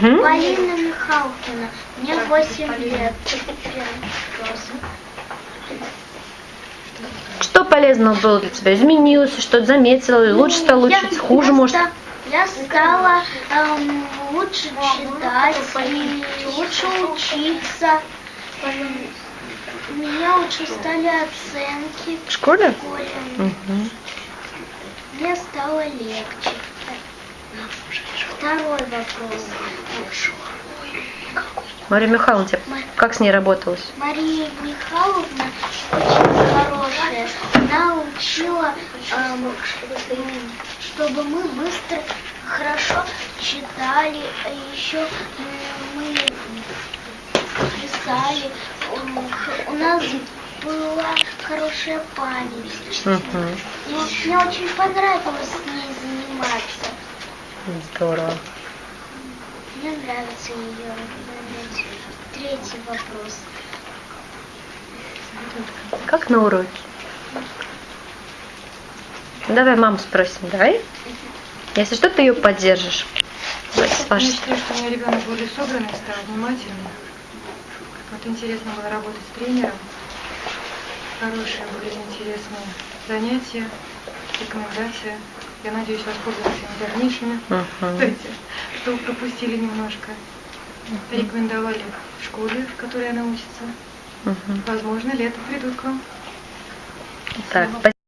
Мгм. Полина Михалкина. Мне 8 лет. Что полезного было для тебя? Изменилось, что-то заметила, лучше стало Я- учиться, хуже, я может? ста- Я стала эм, лучше читать и лучше учиться. У меня лучше стали оценки В школе? в школе. Мгм. Мне стало легче. Второй вопрос. Мария Михайловна, тебе как с ней работалось? Мария Михайловна очень хорошая. Она учила, эм, чтобы мы быстро, хорошо читали, а еще мы писали. У нас была хорошая память. Мгм. И мне очень понравилось с ней заниматься. Здорово. Мне нравится ее. Третий вопрос. Как на уроке? Давай маму спросим, давай. Если что, ты ее поддержишь. С Я вашей считаю, что у меня ребенок более собранный стал, внимательный. Вот интересно было работать с тренером. Хорошие были интересные занятия, рекомендации. Я надеюсь воспользоваться ими дальнейшими. Мгм. Кстати, что пропустили немножко. Рекомендовали в школе, в которой она учится. Возможно, летом придут к вам. Так, спасибо.